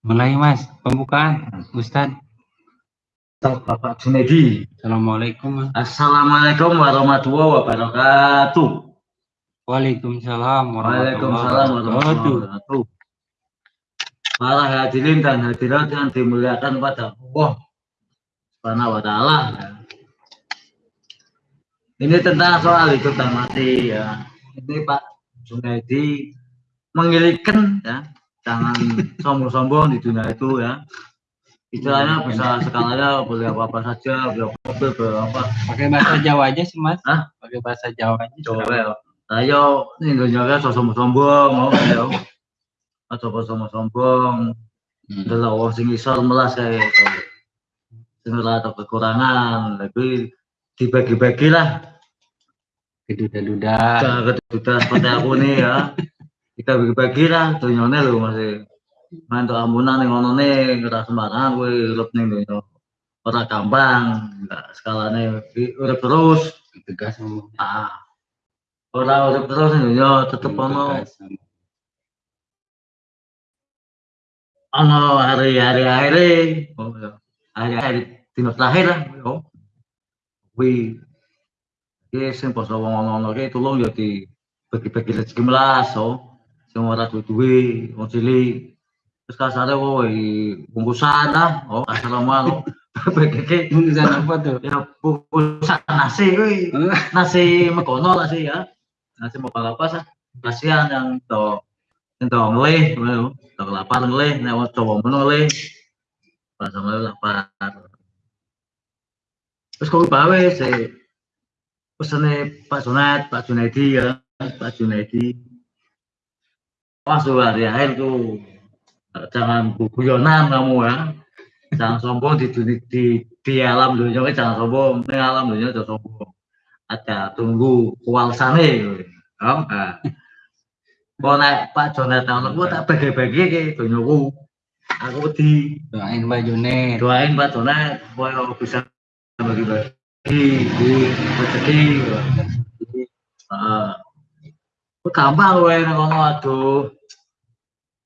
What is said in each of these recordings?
Mulai Mas, pembukaan Ustaz. Bapak Junedi. Assalamualaikum. Assalamualaikum warahmatullahi wabarakatuh. Waalaikumsalam warahmatullahi wabarakatuh. Para hadirin dan hadirat yang dimuliakan pada Allah Subhanahu wa taala. Ini tentang soal hidup dan mati ya. Ini Pak Junedi mengilikkan ya jangan sombong-sombong di dunia itu ya. Istilahnya bisa skalanya boleh apa apa saja boleh apa apa. Pakai bahasa Jawa aja sih mas. Hah? pakai bahasa Jawa aja. Coba ya. Ayo ini dunia kan sombong-sombong mau ya coba sombong-sombong. Hmm. adalah orang sing isor melas kayak itu sing atau kekurangan tapi dibagi-bagi lah keduda-duda keduda seperti aku nih ya kita bagi-bagi lah dunyane lho masih mantuk ampunan ning ngono ne ora sembarangan kowe urip ning donya. Ora gampang enggak skalane urip terus. Tegas ah ora urip terus ning donya tetep ono. ono hari-hari akhir oh ya hari-hari dino terakhir lah oh. Kuwi. Iki sing poso wong-wong iki tulung ya di bagi-bagi rezeki melas oh sing ora duwe wong cilik. Terus kasare woi bungkusan dah oh kasar mau Bagi bungkusan apa tuh? Ya bungkusan nasi kuwi nasi mekono nasi ya. Nasi mau apa sih kasihan yang to yang to ngelih to lapar ngelih. Nek coba menu ngelih. Pas ngelih lapar. Terus kau bawa sih pesannya Pak Junaidy Pak Junaidy ya. Pak Junaidy pas hari akhir tuh jangan guyonan kamu ya. Jangan sombong di di di, di alam dunia jangan sombong. Di alam dunia jangan sombong. Ada tunggu kualsane oh nah. Kau naik Pak Jonathan, aku tak bagi-bagi ke dunyaku. Aku di doain Pak Jonet, doain Pak Jonet, supaya bisa bagi-bagi di rezeki. Ah, gampang kowe nang ngono aduh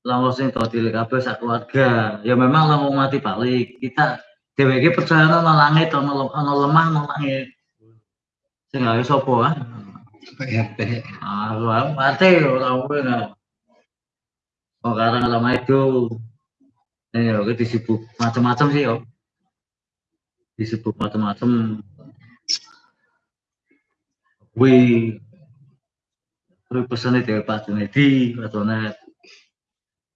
langsung sing cilik kabeh sak keluarga. Ya memang langsung mati balik. Kita dheweke percaya ana langit ana ana lemah ana langit. Sing gawe sapa ah? Ah mati ora nah oh karena lama itu eh ya disibuk macam-macam sih yo. Disibuk macam-macam Wih, terus pesannya dari Pak Junedi, Pak Jonet,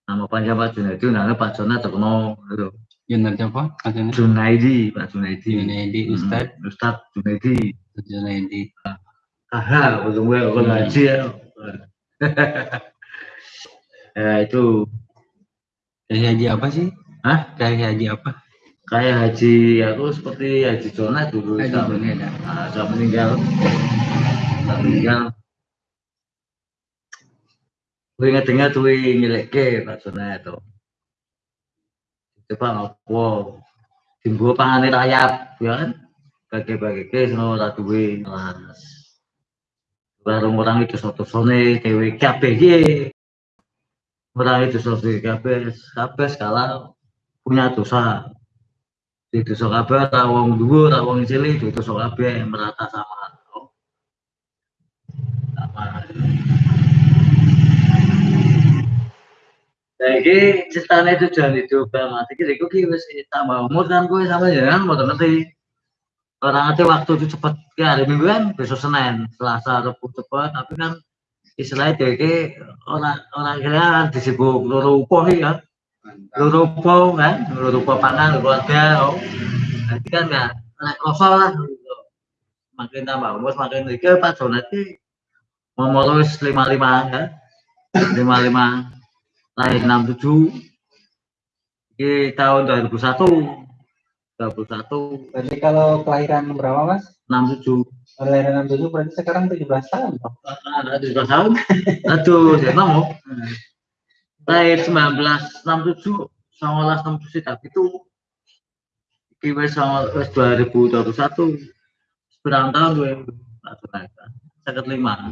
nama panjang Pak Junaidi namanya Pak Jona terkenal gitu Junaidi apa Pak. Junaidi Pak Junaidi. Junaidi Ustad hmm, Ustad. Junaidi. Junaidi. Aha belum gue aku ngaji ya? Ya itu. Kayak haji apa sih? Hah? kayak haji apa? Kayak haji aku seperti haji Jona dulu haji Jona ya. nah, sudah meninggal meninggal Inget-inget tuh nyeleke Pak Sona itu. Coba ngopo. Timbu pangane rayap, ya kan? Ke semua ora duwe kelas. Baru orang itu satu sone dewe kabeh ye. Orang itu satu kabeh, kabeh skala punya dosa. Di dosa kabeh ra wong dhuwur, ra wong cilik, dosa kabeh merata. Sama. Jadi ceritanya tujuan hidup mati kita itu kita tambah umur kan gue sama jangan mau ngerti. Orang nanti waktu itu cepat ya hari minggu kan besok senin selasa rabu cepat tapi kan istilahnya dia orang orang kira kan disibuk loro upo ya loro upo kan? Loro upo pangan keluarga oh. Jadi kan nggak naik kosong lah. Makin tambah umur makin tiga pak Jonati mau lulus lima lima kan? Lima lima lahir 67 di tahun 2001 21 berarti kalau kelahiran berapa mas? 67 kelahiran 67 berarti sekarang 17 tahun ada 17 tahun. Aduh saya mau lahir 1967 1967 tapi itu. Kira sama 2021 seberang tahun gue sakit lima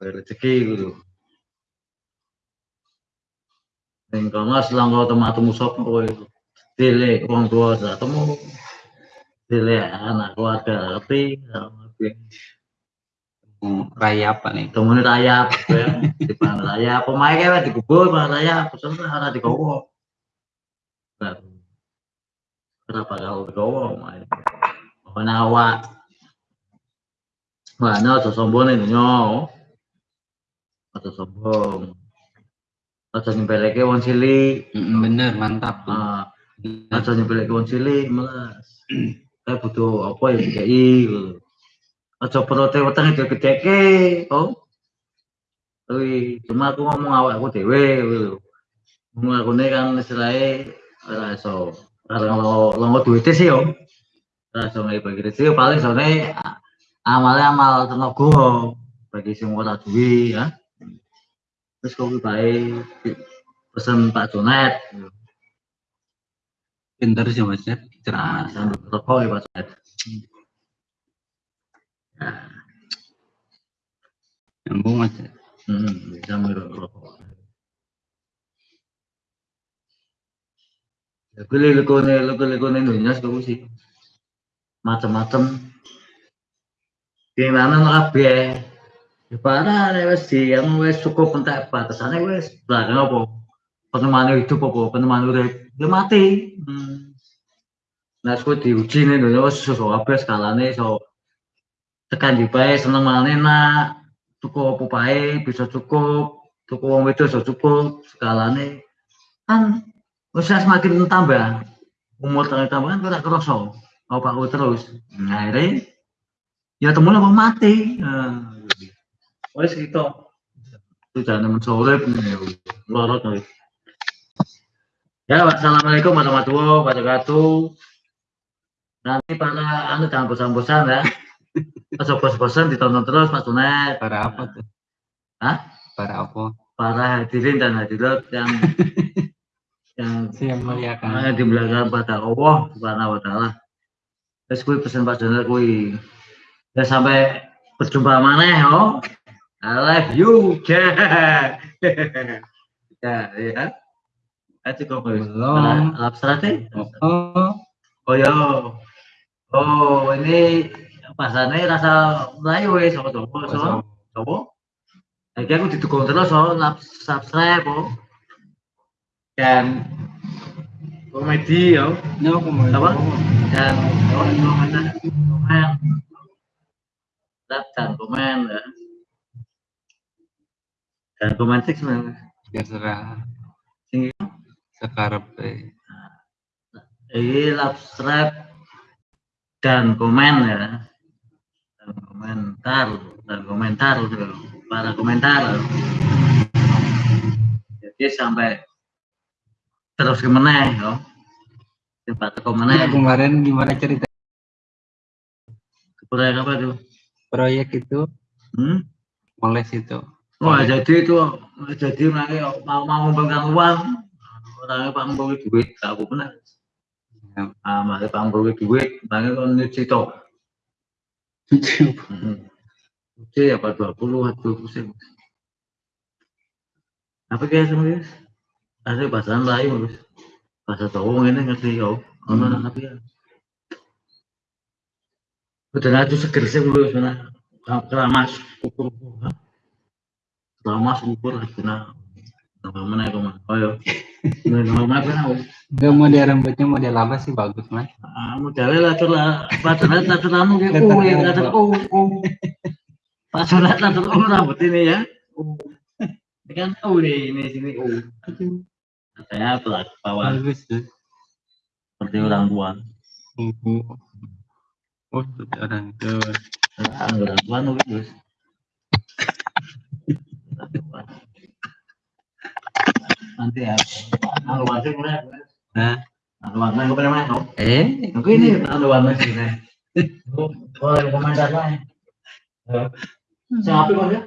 ngono. Rezeki gitu. Ning kono selangkah temu sapa kowe. Dile wong tua sak temu. Dile anak keluarga tapi Raya apa nih? temune rayap ya. Di pan rayap pemae kae dikubur pan rayap pesen ora digowo. Nah, Kenapa kau digowo omae? Ana awak. Wah, aja sombong nyo. Aja sombong. Aja nyempeleke wong cilik. Bener, mantap. Ah, aja nyempelke wong cilik melas. Kayak butuh apa ya dikei gitu. Aja perote wetenge digedeke, oh. Kuwi cuma aku ngomong awakku dhewe gitu. Ngomong aku kan istilahnya ora iso lo longo duwite sih yo. Ora iso ngai bagi rezeki paling sone amale amal tenaga bagi sing ora duwe ya. Terus kok bae pesen Pak Jonet. Pinter sih mas ya. Nah, sambil rokok ya Pak Jonet. Nyambung mas. ya. Hmm, sambil rokok. Ya, gue lekone lekone dunia sekolah sih. Macam-macam. Keinginan kabeh. Nek wis di yang wis cukup entek batasane wis belakang apa? Penemane hidup apa? Penemane urip. Ya mati. Hmm. Nah, aku diuji nih dulu wis iso kabeh skalane iso tekan di bae seneng maneh nak cukup apa bae bisa cukup cukup wong wedok iso cukup skalane kan wis semakin tambah umur tambah tambah kan ora kerasa apa terus nah akhirnya ya temen apa mati nah, wis gitu itu jangan mensorep lorot nih ya wassalamualaikum warahmatullahi wabarakatuh nanti para anu jangan bosan-bosan ya Aja bosan-bosan ditonton terus Mas Tunet Para apa tuh? Hah? Para apa? para hadirin dan hadirat yang yang Siap muliakan. yang di belakang pada Allah Subhanahu wa taala. Terus kuwi pesen Pak Joner kuwi. Ya sampai berjumpa maneh oh. I love you. ya, ya? Itu kok Belum. Oh, oh. Oh ya. Oh, ini pasane rasa Melayu wis sama Jawa, so. Lagi aku didukung terus so, lap- subscribe oh. Dan komedi yo. Aku mau. Apa? Dan oh, komen dan komen ya. Dan komen sih sebenarnya. Terserah. Sing Sekarang deh. ini subscribe dan komen ya dan komentar dan komentar tuh, para komentar jadi sampai terus gimana ya tempat Ya, komentar kemarin gimana cerita proyek apa tuh proyek itu hmm? moles itu? Wah jadi itu jadi mereka mau mau mengumpulkan uang orangnya pak membeli duit gak aku benar Ya. ah masih pak membeli duit makanya kan nyuci toh Oke, apa 20 atau 20 sen. Apa kayak semuanya? Ada bahasa Melayu, Mas. Bahasa Jawa ini ngerti. Ono Hmm. tapi ya. Udah ngaju seger sih dulu sana. Keramas ukur. Ukur sana. Nama mana itu mas? Oh yo. Kan? Enggak model rambutnya model apa sih bagus mas? Ah, modelnya lah tuh lah. Padahal latur anu kayak oh ya, latur oh oh. Padahal latur oh rambut ini ya. Oh. Ini kan oh nih, ini sini oh. Katanya pelat bawah Bagus tuh. seperti orang tua. Oh, oh. Tuh orang tuh. Anggaran tuan wis. Nanti ya. Anu warna mulai. Hah? Anu warna gue pengen main, no? Eh, Oke ini anu warna sini. Oh, yang komentar lain. Siapa kok ya?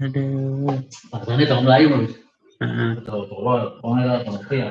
aduh. Bahasanya tahun Melayu, Mas. Heeh. Betul, pokoknya, pokoknya tahun ya.